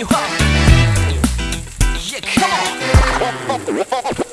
You up. Yeah, come on.